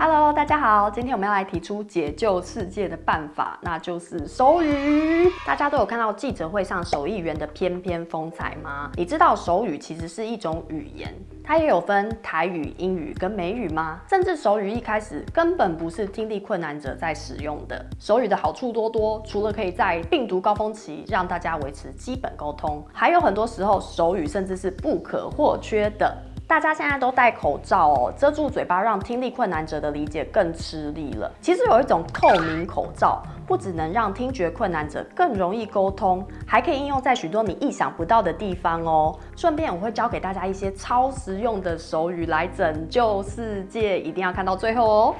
Hello，大家好，今天我们要来提出解救世界的办法，那就是手语。大家都有看到记者会上手艺员的翩翩风采吗？你知道手语其实是一种语言，它也有分台语、英语跟美语吗？甚至手语一开始根本不是听力困难者在使用的。手语的好处多多，除了可以在病毒高峰期让大家维持基本沟通，还有很多时候手语甚至是不可或缺的。大家现在都戴口罩哦，遮住嘴巴，让听力困难者的理解更吃力了。其实有一种透明口罩，不只能让听觉困难者更容易沟通，还可以应用在许多你意想不到的地方哦。顺便我会教给大家一些超实用的手语来拯救世界，一定要看到最后哦。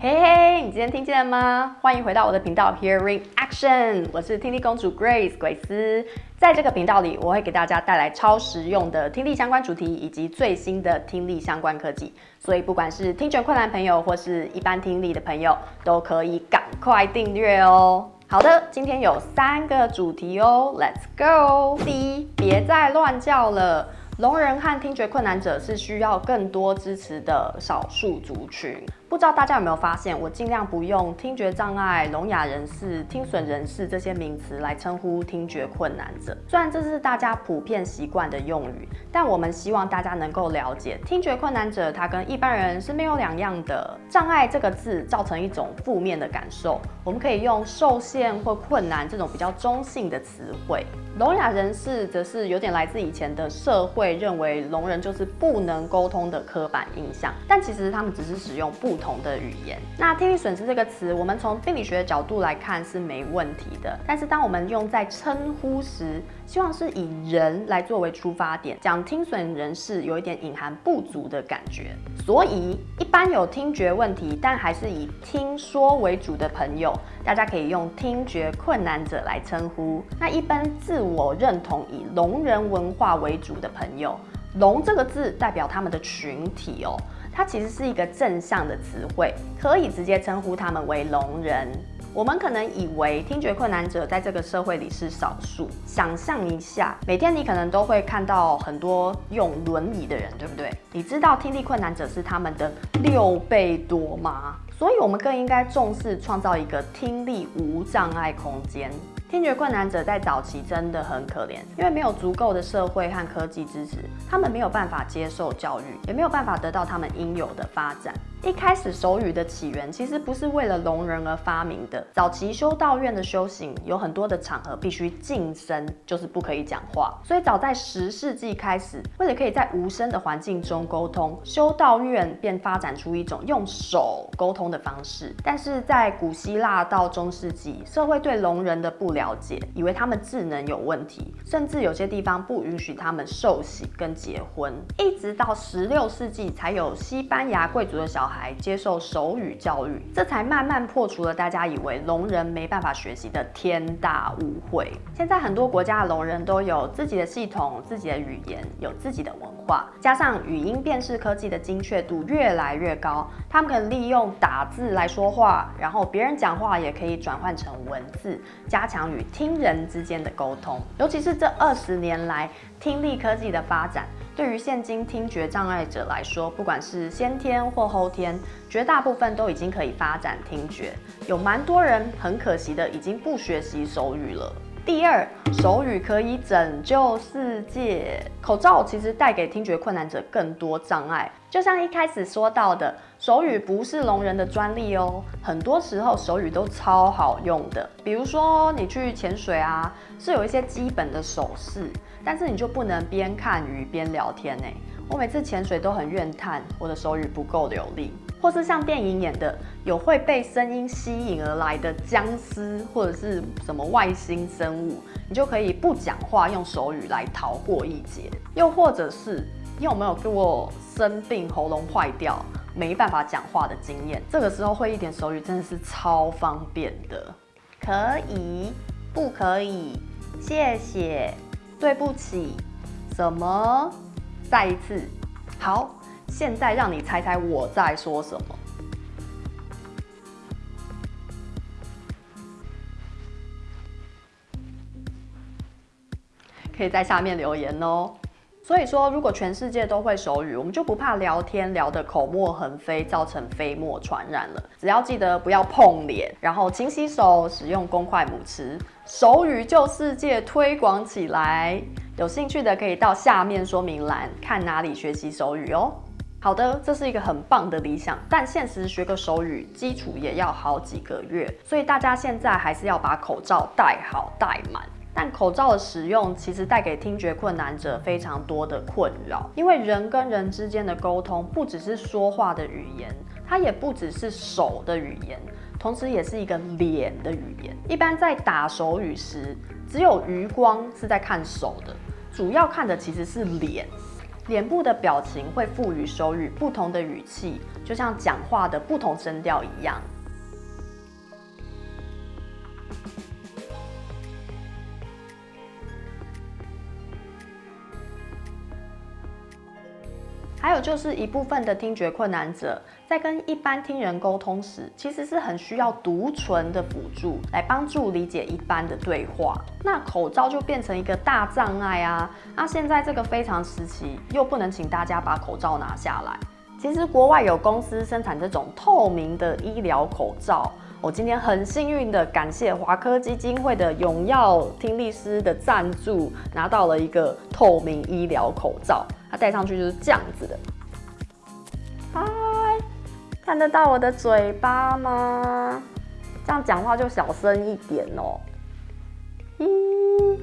嘿嘿，你今天听见了吗？欢迎回到我的频道 Hearing Action，我是听力公主 Grace 鬼斯。在这个频道里，我会给大家带来超实用的听力相关主题以及最新的听力相关科技。所以不管是听觉困难朋友或是一般听力的朋友，都可以赶快订阅哦。好的，今天有三个主题哦，Let's go。第一，别再乱叫了。聋人和听觉困难者是需要更多支持的少数族群。不知道大家有没有发现，我尽量不用听觉障碍、聋哑人士、听损人士这些名词来称呼听觉困难者。虽然这是大家普遍习惯的用语，但我们希望大家能够了解，听觉困难者他跟一般人是没有两样的。障碍这个字造成一种负面的感受，我们可以用受限或困难这种比较中性的词汇。聋哑人士则是有点来自以前的社会认为聋人就是不能沟通的刻板印象，但其实他们只是使用不。不同的语言，那听力损失这个词，我们从病理学的角度来看是没问题的。但是当我们用在称呼时，希望是以人来作为出发点，讲听损人士有一点隐含不足的感觉。所以一般有听觉问题但还是以听说为主的朋友，大家可以用听觉困难者来称呼。那一般自我认同以聋人文化为主的朋友，聋这个字代表他们的群体哦。它其实是一个正向的词汇，可以直接称呼他们为聋人。我们可能以为听觉困难者在这个社会里是少数。想象一下，每天你可能都会看到很多用轮椅的人，对不对？你知道听力困难者是他们的六倍多吗？所以，我们更应该重视创造一个听力无障碍空间。听觉困难者在早期真的很可怜，因为没有足够的社会和科技支持，他们没有办法接受教育，也没有办法得到他们应有的发展。一开始手语的起源其实不是为了聋人而发明的。早期修道院的修行有很多的场合必须静声，就是不可以讲话。所以早在十世纪开始，为了可以在无声的环境中沟通，修道院便发展出一种用手沟通的方式。但是在古希腊到中世纪，社会对聋人的不了解，以为他们智能有问题，甚至有些地方不允许他们受洗跟结婚。一直到十六世纪，才有西班牙贵族的小。孩接受手语教育，这才慢慢破除了大家以为聋人没办法学习的天大误会。现在很多国家的聋人都有自己的系统、自己的语言、有自己的文化，加上语音辨识科技的精确度越来越高，他们可以利用打字来说话，然后别人讲话也可以转换成文字，加强与听人之间的沟通。尤其是这二十年来，听力科技的发展。对于现今听觉障碍者来说，不管是先天或后天，绝大部分都已经可以发展听觉。有蛮多人很可惜的，已经不学习手语了。第二，手语可以拯救世界。口罩其实带给听觉困难者更多障碍，就像一开始说到的，手语不是聋人的专利哦。很多时候手语都超好用的，比如说你去潜水啊，是有一些基本的手势，但是你就不能边看鱼边聊天呢。我每次潜水都很怨叹我的手语不够流利。或是像电影演的，有会被声音吸引而来的僵尸，或者是什么外星生物，你就可以不讲话，用手语来逃过一劫。又或者是你有没有过生病喉咙坏掉，没办法讲话的经验？这个时候会一点手语真的是超方便的。可以，不可以？谢谢，对不起，什么？再一次，好。现在让你猜猜我在说什么？可以在下面留言哦。所以说，如果全世界都会手语，我们就不怕聊天聊得口沫横飞，造成飞沫传染了。只要记得不要碰脸，然后勤洗手，使用公筷母匙，手语就世界推广起来。有兴趣的可以到下面说明栏看哪里学习手语哦。好的，这是一个很棒的理想，但现实学个手语基础也要好几个月，所以大家现在还是要把口罩戴好戴满。但口罩的使用其实带给听觉困难者非常多的困扰，因为人跟人之间的沟通不只是说话的语言，它也不只是手的语言，同时也是一个脸的语言。一般在打手语时，只有余光是在看手的，主要看的其实是脸，脸部的表情会赋予手语不同的语气，就像讲话的不同声调一样。还有就是一部分的听觉困难者，在跟一般听人沟通时，其实是很需要读唇的辅助，来帮助理解一般的对话。那口罩就变成一个大障碍啊！那现在这个非常时期，又不能请大家把口罩拿下来。其实国外有公司生产这种透明的医疗口罩。我今天很幸运的感谢华科基金会的永耀听力师的赞助，拿到了一个透明医疗口罩。它戴上去就是这样子的。嗨，看得到我的嘴巴吗？这样讲话就小声一点哦。咦，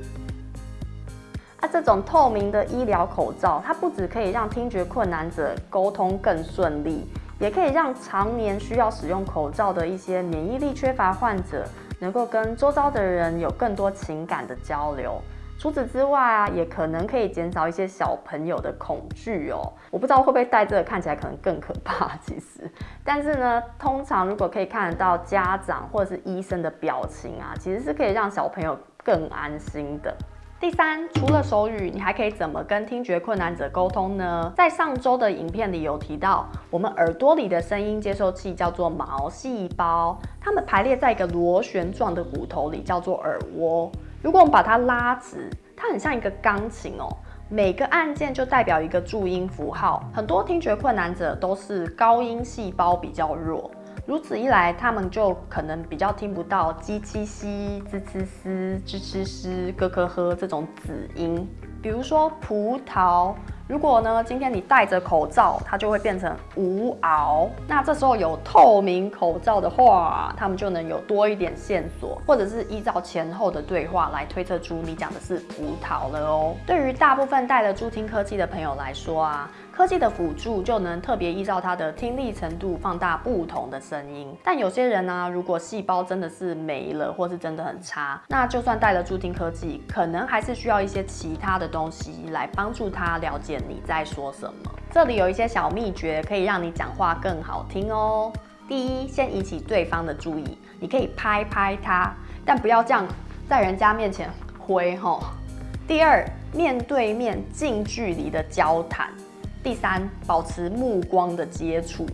啊，这种透明的医疗口罩，它不只可以让听觉困难者沟通更顺利。也可以让常年需要使用口罩的一些免疫力缺乏患者，能够跟周遭的人有更多情感的交流。除此之外啊，也可能可以减少一些小朋友的恐惧哦。我不知道会不会戴这个看起来可能更可怕，其实。但是呢，通常如果可以看得到家长或者是医生的表情啊，其实是可以让小朋友更安心的。第三，除了手语，你还可以怎么跟听觉困难者沟通呢？在上周的影片里有提到，我们耳朵里的声音接收器叫做毛细胞，它们排列在一个螺旋状的骨头里，叫做耳蜗。如果我们把它拉直，它很像一个钢琴哦，每个按键就代表一个注音符号。很多听觉困难者都是高音细胞比较弱。如此一来，他们就可能比较听不到鸡七西、滋呲嘶、吱吱嘶、咯咯呵这种子音。比如说葡萄，如果呢今天你戴着口罩，它就会变成无熬。那这时候有透明口罩的话，他们就能有多一点线索，或者是依照前后的对话来推测出你讲的是葡萄了哦。对于大部分戴了助听科技的朋友来说啊。科技的辅助就能特别依照他的听力程度放大不同的声音，但有些人呢，如果细胞真的是没了，或是真的很差，那就算带了助听科技，可能还是需要一些其他的东西来帮助他了解你在说什么。这里有一些小秘诀，可以让你讲话更好听哦。第一，先引起对方的注意，你可以拍拍他，但不要这样在人家面前挥吼。第二，面对面近距离的交谈。第三，保持目光的接触。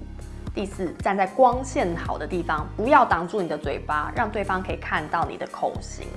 第四，站在光线好的地方，不要挡住你的嘴巴，让对方可以看到你的口型。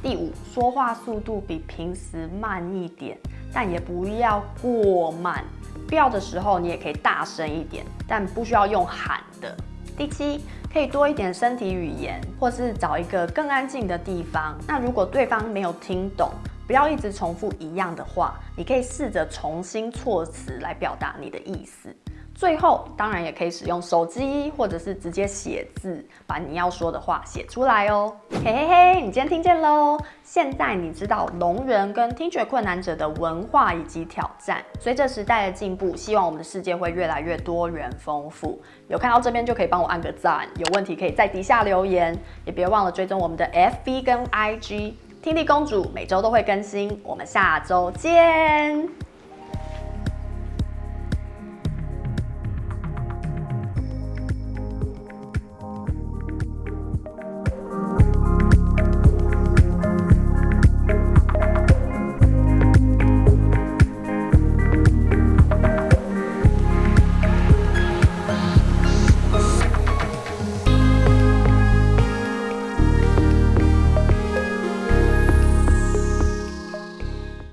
第五，说话速度比平时慢一点，但也不要过慢。必要的时候，你也可以大声一点，但不需要用喊的。第七，可以多一点身体语言，或是找一个更安静的地方。那如果对方没有听懂，不要一直重复一样的话，你可以试着重新措辞来表达你的意思。最后，当然也可以使用手机或者是直接写字，把你要说的话写出来哦。嘿嘿嘿，你今天听见喽？现在你知道聋人跟听觉困难者的文化以及挑战。随着时代的进步，希望我们的世界会越来越多元丰富。有看到这边就可以帮我按个赞，有问题可以在底下留言，也别忘了追踪我们的 FB 跟 IG。听力公主每周都会更新，我们下周见。